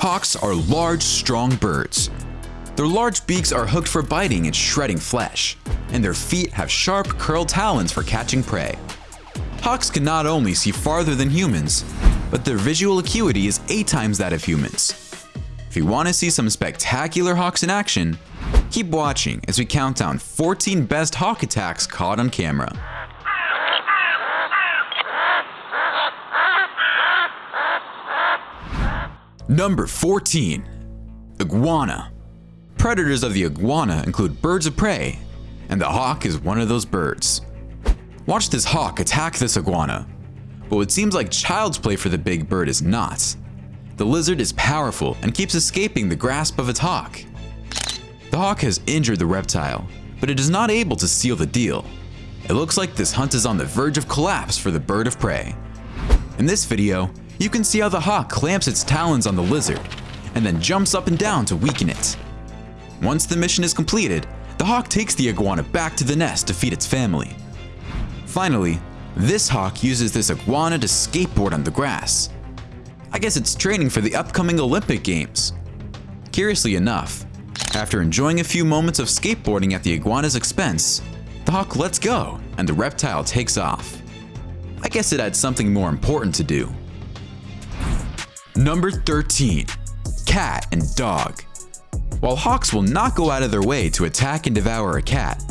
Hawks are large, strong birds. Their large beaks are hooked for biting and shredding flesh, and their feet have sharp, curled talons for catching prey. Hawks can not only see farther than humans, but their visual acuity is 8 times that of humans. If you want to see some spectacular hawks in action, keep watching as we count down 14 best hawk attacks caught on camera. Number 14. Iguana. Predators of the iguana include birds of prey, and the hawk is one of those birds. Watch this hawk attack this iguana, but what seems like child's play for the big bird is not. The lizard is powerful and keeps escaping the grasp of its hawk. The hawk has injured the reptile, but it is not able to seal the deal. It looks like this hunt is on the verge of collapse for the bird of prey. In this video, you can see how the hawk clamps its talons on the lizard, and then jumps up and down to weaken it. Once the mission is completed, the hawk takes the iguana back to the nest to feed its family. Finally, this hawk uses this iguana to skateboard on the grass. I guess it's training for the upcoming Olympic Games. Curiously enough, after enjoying a few moments of skateboarding at the iguana's expense, the hawk lets go and the reptile takes off. I guess it had something more important to do. Number 13. Cat and Dog while hawks will not go out of their way to attack and devour a cat,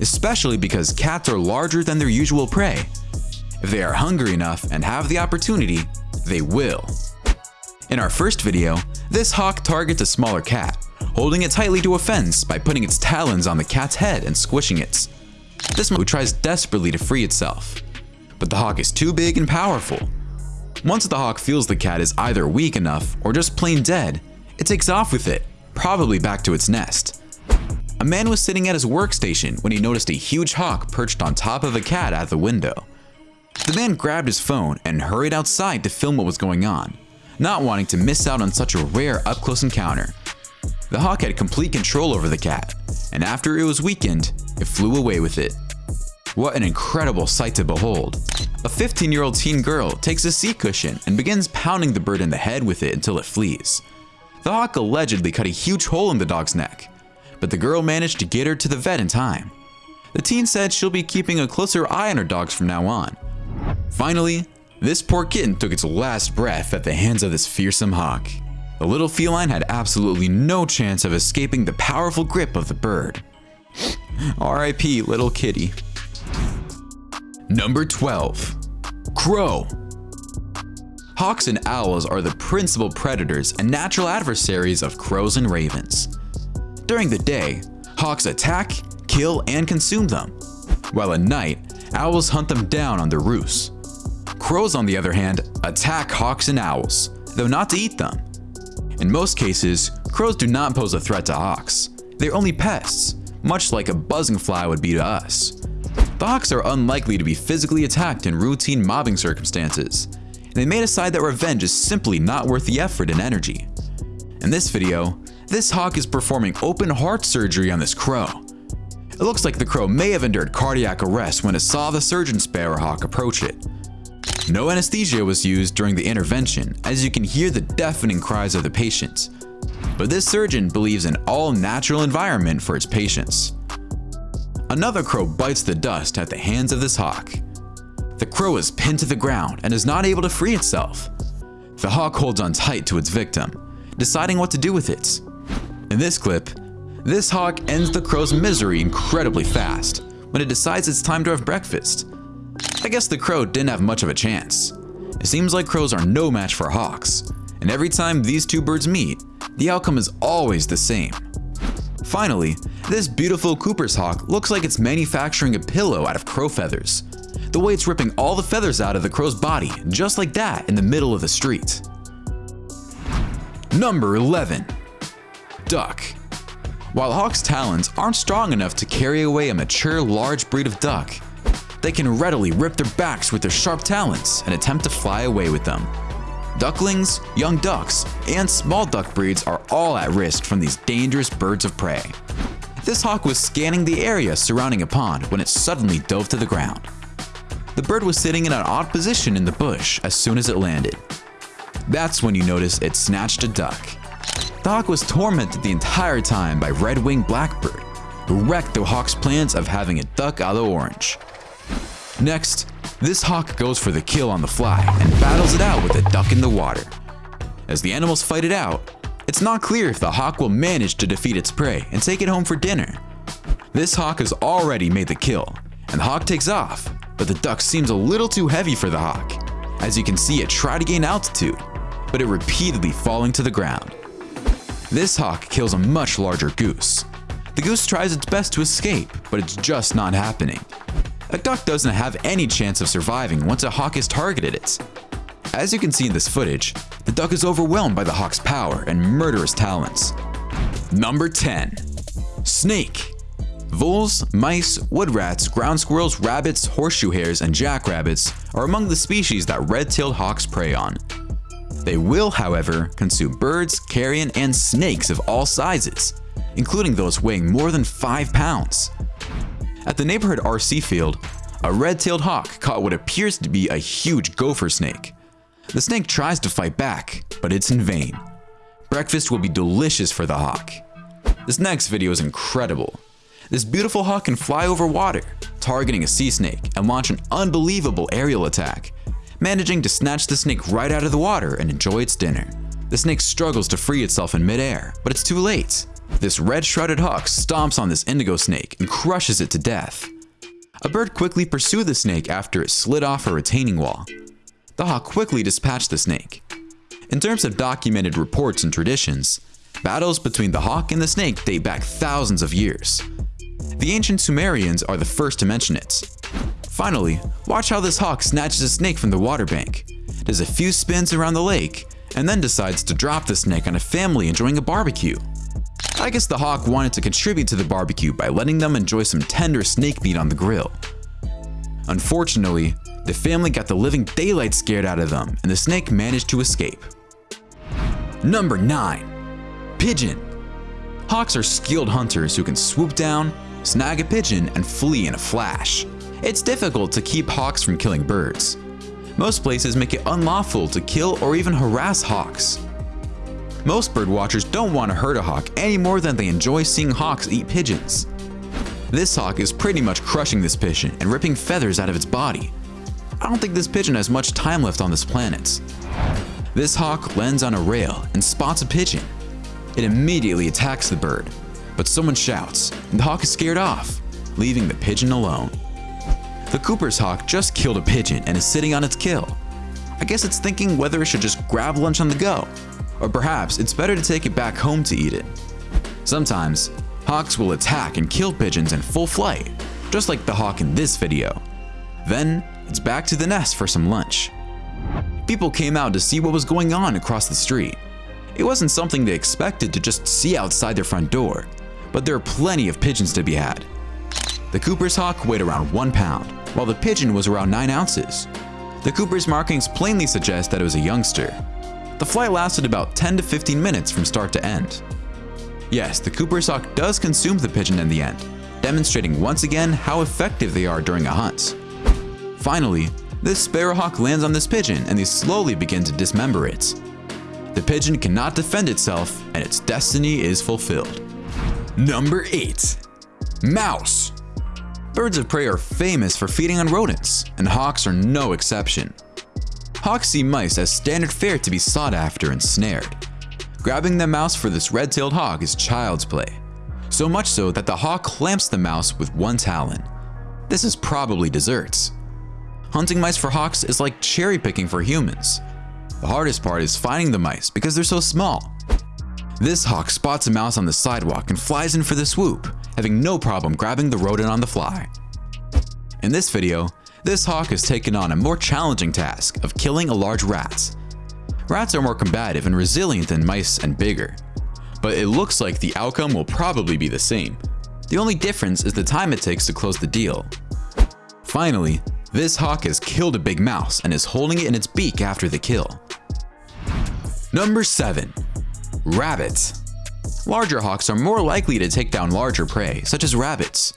especially because cats are larger than their usual prey. If they are hungry enough and have the opportunity, they will. In our first video, this hawk targets a smaller cat, holding it tightly to a fence by putting its talons on the cat's head and squishing it. This one tries desperately to free itself, but the hawk is too big and powerful. Once the hawk feels the cat is either weak enough or just plain dead, it takes off with it probably back to its nest. A man was sitting at his workstation when he noticed a huge hawk perched on top of a cat at the window. The man grabbed his phone and hurried outside to film what was going on, not wanting to miss out on such a rare up-close encounter. The hawk had complete control over the cat, and after it was weakened, it flew away with it. What an incredible sight to behold. A 15-year-old teen girl takes a seat cushion and begins pounding the bird in the head with it until it flees. The hawk allegedly cut a huge hole in the dog's neck, but the girl managed to get her to the vet in time. The teen said she'll be keeping a closer eye on her dogs from now on. Finally, this poor kitten took its last breath at the hands of this fearsome hawk. The little feline had absolutely no chance of escaping the powerful grip of the bird. R.I.P. little kitty. Number 12. Crow Hawks and owls are the principal predators and natural adversaries of crows and ravens. During the day, hawks attack, kill, and consume them, while at night, owls hunt them down on their roosts. Crows, on the other hand, attack hawks and owls, though not to eat them. In most cases, crows do not pose a threat to hawks. They're only pests, much like a buzzing fly would be to us. Hawks are unlikely to be physically attacked in routine mobbing circumstances, and they may decide that revenge is simply not worth the effort and energy. In this video, this hawk is performing open heart surgery on this crow. It looks like the crow may have endured cardiac arrest when it saw the surgeon sparrowhawk approach it. No anesthesia was used during the intervention as you can hear the deafening cries of the patients. But this surgeon believes in all natural environment for its patients. Another crow bites the dust at the hands of this hawk. The crow is pinned to the ground and is not able to free itself. The hawk holds on tight to its victim, deciding what to do with it. In this clip, this hawk ends the crow's misery incredibly fast when it decides it's time to have breakfast. I guess the crow didn't have much of a chance. It seems like crows are no match for hawks, and every time these two birds meet, the outcome is always the same. Finally, this beautiful Cooper's hawk looks like it's manufacturing a pillow out of crow feathers, the way it's ripping all the feathers out of the crow's body, just like that in the middle of the street. Number 11. Duck. While hawks' talons aren't strong enough to carry away a mature large breed of duck, they can readily rip their backs with their sharp talons and attempt to fly away with them. Ducklings, young ducks, and small duck breeds are all at risk from these dangerous birds of prey. This hawk was scanning the area surrounding a pond when it suddenly dove to the ground. The bird was sitting in an odd position in the bush as soon as it landed. That's when you notice it snatched a duck. The hawk was tormented the entire time by red-winged blackbird, who wrecked the hawk's plans of having a duck a la orange. Next, this hawk goes for the kill on the fly and battles it out with a duck in the water. As the animals fight it out, it's not clear if the hawk will manage to defeat its prey and take it home for dinner. This hawk has already made the kill, and the hawk takes off, but the duck seems a little too heavy for the hawk. As you can see it try to gain altitude, but it repeatedly falling to the ground. This hawk kills a much larger goose. The goose tries its best to escape, but it's just not happening. A duck doesn't have any chance of surviving once a hawk has targeted it. As you can see in this footage, the duck is overwhelmed by the hawk's power and murderous talents. Number 10. Snake Voles, mice, wood rats, ground squirrels, rabbits, horseshoe hares, and jackrabbits are among the species that red-tailed hawks prey on. They will, however, consume birds, carrion, and snakes of all sizes, including those weighing more than 5 pounds. At the neighborhood RC field, a red-tailed hawk caught what appears to be a huge gopher snake. The snake tries to fight back, but it's in vain. Breakfast will be delicious for the hawk. This next video is incredible. This beautiful hawk can fly over water, targeting a sea snake and launch an unbelievable aerial attack, managing to snatch the snake right out of the water and enjoy its dinner. The snake struggles to free itself in midair, but it's too late. This red-shouldered hawk stomps on this indigo snake and crushes it to death. A bird quickly pursued the snake after it slid off a retaining wall. The hawk quickly dispatched the snake. In terms of documented reports and traditions, battles between the hawk and the snake date back thousands of years. The ancient Sumerians are the first to mention it. Finally, watch how this hawk snatches a snake from the water bank, does a few spins around the lake, and then decides to drop the snake on a family enjoying a barbecue. I guess the hawk wanted to contribute to the barbecue by letting them enjoy some tender snake meat on the grill. Unfortunately, the family got the living daylight scared out of them and the snake managed to escape. Number 9. Pigeon Hawks are skilled hunters who can swoop down, snag a pigeon, and flee in a flash. It's difficult to keep hawks from killing birds. Most places make it unlawful to kill or even harass hawks. Most birdwatchers don't want to hurt a hawk any more than they enjoy seeing hawks eat pigeons. This hawk is pretty much crushing this pigeon and ripping feathers out of its body. I don't think this pigeon has much time left on this planet. This hawk lands on a rail and spots a pigeon. It immediately attacks the bird, but someone shouts and the hawk is scared off, leaving the pigeon alone. The Cooper's hawk just killed a pigeon and is sitting on its kill. I guess it's thinking whether it should just grab lunch on the go or perhaps it's better to take it back home to eat it. Sometimes, hawks will attack and kill pigeons in full flight, just like the hawk in this video. Then, it's back to the nest for some lunch. People came out to see what was going on across the street. It wasn't something they expected to just see outside their front door, but there are plenty of pigeons to be had. The Cooper's hawk weighed around 1 pound, while the pigeon was around 9 ounces. The Cooper's markings plainly suggest that it was a youngster, the flight lasted about 10 to 15 minutes from start to end. Yes, the Cooper's hawk does consume the pigeon in the end, demonstrating once again how effective they are during a hunt. Finally, this sparrowhawk lands on this pigeon and they slowly begin to dismember it. The pigeon cannot defend itself and its destiny is fulfilled. Number 8. Mouse Birds of prey are famous for feeding on rodents, and hawks are no exception. Hawks see mice as standard fare to be sought after and snared. Grabbing the mouse for this red-tailed hawk is child's play, so much so that the hawk clamps the mouse with one talon. This is probably desserts. Hunting mice for hawks is like cherry picking for humans. The hardest part is finding the mice because they're so small. This hawk spots a mouse on the sidewalk and flies in for the swoop, having no problem grabbing the rodent on the fly. In this video, this hawk has taken on a more challenging task of killing a large rat. Rats are more combative and resilient than mice and bigger, but it looks like the outcome will probably be the same. The only difference is the time it takes to close the deal. Finally, this hawk has killed a big mouse and is holding it in its beak after the kill. Number 7. Rabbit Larger hawks are more likely to take down larger prey, such as rabbits,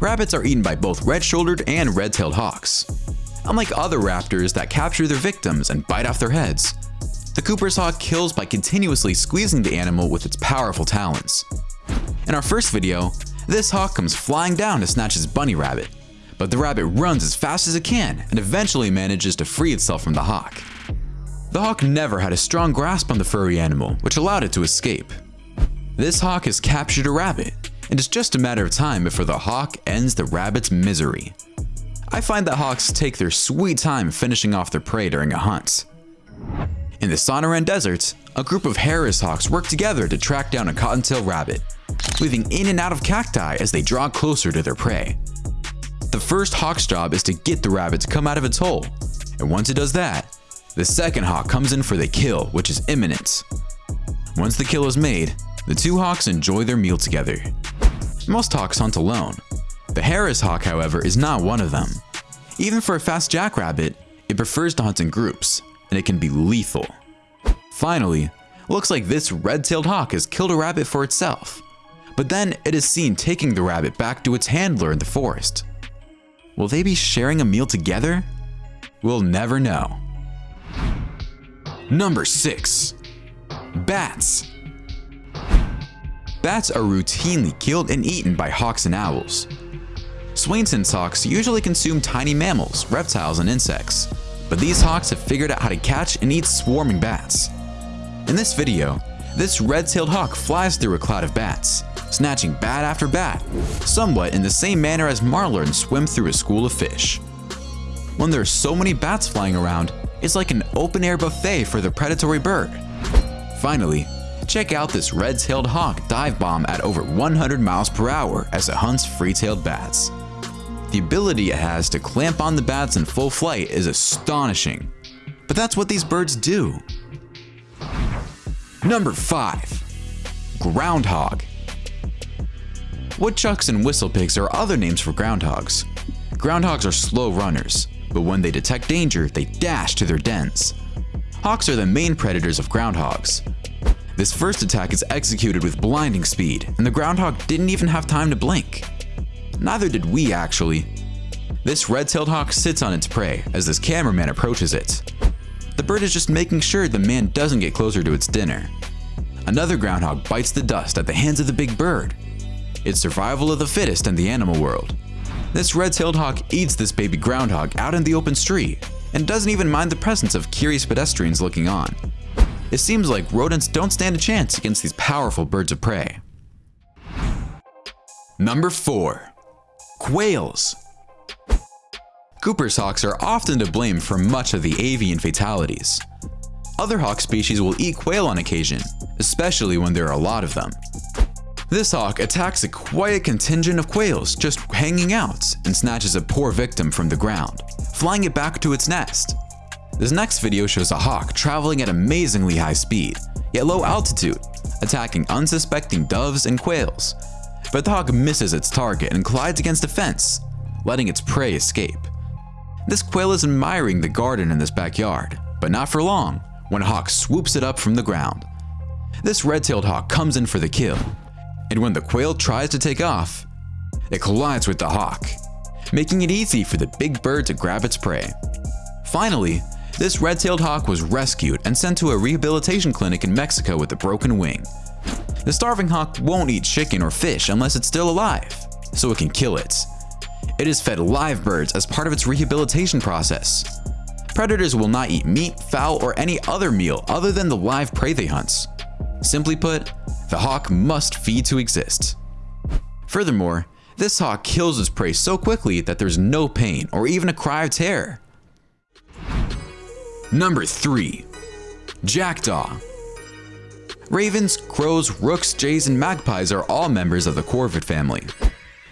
rabbits are eaten by both red-shouldered and red-tailed hawks. Unlike other raptors that capture their victims and bite off their heads, The Cooper's hawk kills by continuously squeezing the animal with its powerful talons. In our first video, this hawk comes flying down to snatch his bunny rabbit, but the rabbit runs as fast as it can and eventually manages to free itself from the hawk. The hawk never had a strong grasp on the furry animal, which allowed it to escape. This hawk has captured a rabbit, and it's just a matter of time before the hawk ends the rabbit's misery. I find that hawks take their sweet time finishing off their prey during a hunt. In the Sonoran Desert, a group of Harris hawks work together to track down a cottontail rabbit, weaving in and out of cacti as they draw closer to their prey. The first hawk's job is to get the rabbit to come out of its hole, and once it does that, the second hawk comes in for the kill, which is imminent. Once the kill is made, the two hawks enjoy their meal together. Most hawks hunt alone. The Harris hawk, however, is not one of them. Even for a fast jackrabbit, it prefers to hunt in groups, and it can be lethal. Finally, looks like this red-tailed hawk has killed a rabbit for itself, but then it is seen taking the rabbit back to its handler in the forest. Will they be sharing a meal together? We'll never know. Number 6. Bats Bats are routinely killed and eaten by hawks and owls. Swainson's hawks usually consume tiny mammals, reptiles, and insects, but these hawks have figured out how to catch and eat swarming bats. In this video, this red-tailed hawk flies through a cloud of bats, snatching bat after bat, somewhat in the same manner as marlins swim through a school of fish. When there are so many bats flying around, it's like an open-air buffet for the predatory bird. Finally, check out this red-tailed hawk dive bomb at over 100 miles per hour as it hunts free-tailed bats. The ability it has to clamp on the bats in full flight is astonishing. But that's what these birds do. Number 5. Groundhog Woodchucks and whistlepigs are other names for groundhogs. Groundhogs are slow runners, but when they detect danger, they dash to their dens. Hawks are the main predators of groundhogs. This first attack is executed with blinding speed, and the groundhog didn't even have time to blink. Neither did we actually. This red-tailed hawk sits on its prey as this cameraman approaches it. The bird is just making sure the man doesn't get closer to its dinner. Another groundhog bites the dust at the hands of the big bird. It's survival of the fittest in the animal world. This red-tailed hawk eats this baby groundhog out in the open street and doesn't even mind the presence of curious pedestrians looking on. It seems like rodents don't stand a chance against these powerful birds of prey. Number 4. Quails. Cooper's hawks are often to blame for much of the avian fatalities. Other hawk species will eat quail on occasion, especially when there are a lot of them. This hawk attacks a quiet contingent of quails just hanging out and snatches a poor victim from the ground, flying it back to its nest. This next video shows a hawk traveling at amazingly high speed, yet low altitude, attacking unsuspecting doves and quails, but the hawk misses its target and collides against a fence, letting its prey escape. This quail is admiring the garden in this backyard, but not for long when a hawk swoops it up from the ground. This red-tailed hawk comes in for the kill, and when the quail tries to take off, it collides with the hawk, making it easy for the big bird to grab its prey. Finally, this red-tailed hawk was rescued and sent to a rehabilitation clinic in Mexico with a broken wing. The starving hawk won't eat chicken or fish unless it's still alive, so it can kill it. It is fed live birds as part of its rehabilitation process. Predators will not eat meat, fowl, or any other meal other than the live prey they hunt. Simply put, the hawk must feed to exist. Furthermore, this hawk kills its prey so quickly that there's no pain or even a cry of terror. Number 3. Jackdaw Ravens, crows, rooks, jays, and magpies are all members of the corvid family.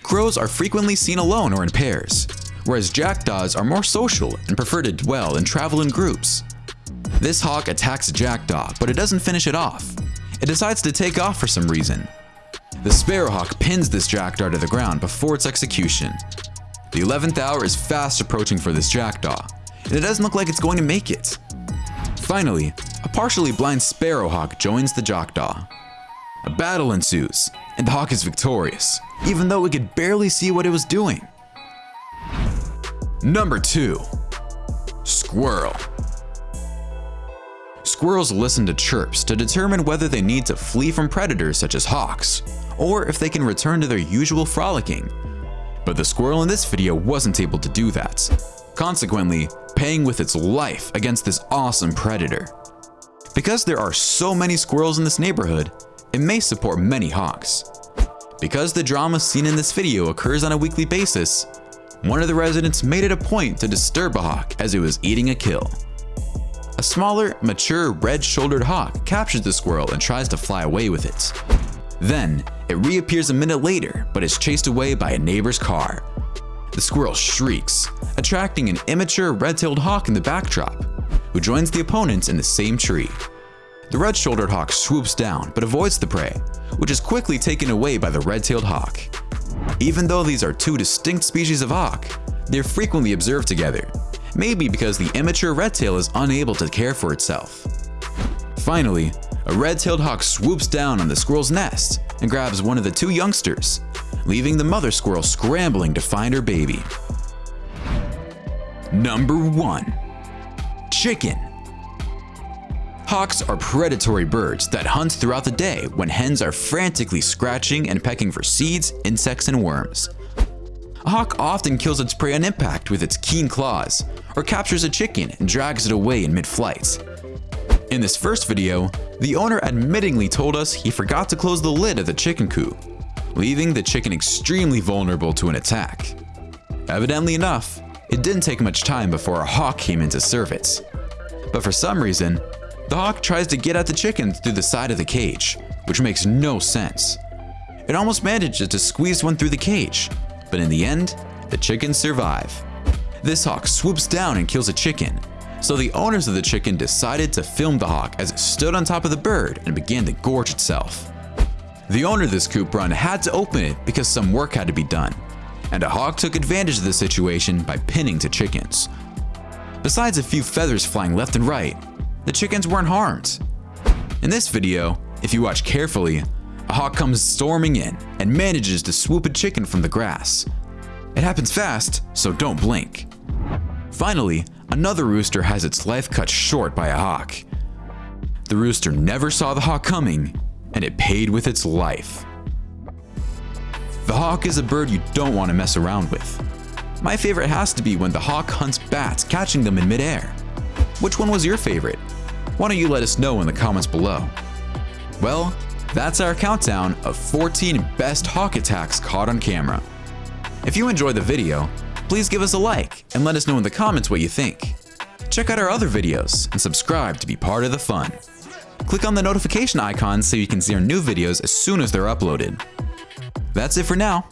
Crows are frequently seen alone or in pairs, whereas jackdaws are more social and prefer to dwell and travel in groups. This hawk attacks a jackdaw, but it doesn't finish it off. It decides to take off for some reason. The sparrowhawk pins this jackdaw to the ground before its execution. The 11th hour is fast approaching for this jackdaw, and it doesn't look like it's going to make it. Finally, a partially blind sparrowhawk joins the jackdaw. A battle ensues, and the hawk is victorious, even though it could barely see what it was doing. Number 2. Squirrel squirrels listen to chirps to determine whether they need to flee from predators such as hawks, or if they can return to their usual frolicking. But the squirrel in this video wasn't able to do that, consequently paying with its life against this awesome predator. Because there are so many squirrels in this neighborhood, it may support many hawks. Because the drama seen in this video occurs on a weekly basis, one of the residents made it a point to disturb a hawk as it was eating a kill. A smaller, mature, red-shouldered hawk captures the squirrel and tries to fly away with it. Then, it reappears a minute later but is chased away by a neighbor's car. The squirrel shrieks, attracting an immature red-tailed hawk in the backdrop, who joins the opponents in the same tree. The red-shouldered hawk swoops down but avoids the prey, which is quickly taken away by the red-tailed hawk. Even though these are two distinct species of hawk, they're frequently observed together, maybe because the immature red-tail is unable to care for itself. Finally, a red-tailed hawk swoops down on the squirrel's nest and grabs one of the two youngsters, leaving the mother squirrel scrambling to find her baby. Number 1. Chicken Hawks are predatory birds that hunt throughout the day when hens are frantically scratching and pecking for seeds, insects, and worms. A hawk often kills its prey on impact with its keen claws, or captures a chicken and drags it away in mid-flight. In this first video, the owner admittingly told us he forgot to close the lid of the chicken coop, leaving the chicken extremely vulnerable to an attack. Evidently enough, it didn't take much time before a hawk came in to serve it. But for some reason, the hawk tries to get at the chicken through the side of the cage, which makes no sense. It almost manages to squeeze one through the cage, but in the end, the chickens survive. This hawk swoops down and kills a chicken, so the owners of the chicken decided to film the hawk as it stood on top of the bird and began to gorge itself. The owner of this coop run had to open it because some work had two be done, and a hawk took advantage of the situation by pinning to chickens. Besides a few feathers flying left and right, the chickens weren't harmed. In this video, if you watch carefully, a hawk comes storming in and manages to swoop a chicken from the grass. It happens fast, so don't blink. Finally, another rooster has its life cut short by a hawk. The rooster never saw the hawk coming, and it paid with its life. The hawk is a bird you don't want to mess around with. My favorite has to be when the hawk hunts bats catching them in midair. Which one was your favorite? why don't you let us know in the comments below. Well, that's our countdown of 14 best hawk attacks caught on camera. If you enjoyed the video, please give us a like and let us know in the comments what you think. Check out our other videos and subscribe to be part of the fun. Click on the notification icon so you can see our new videos as soon as they're uploaded. That's it for now.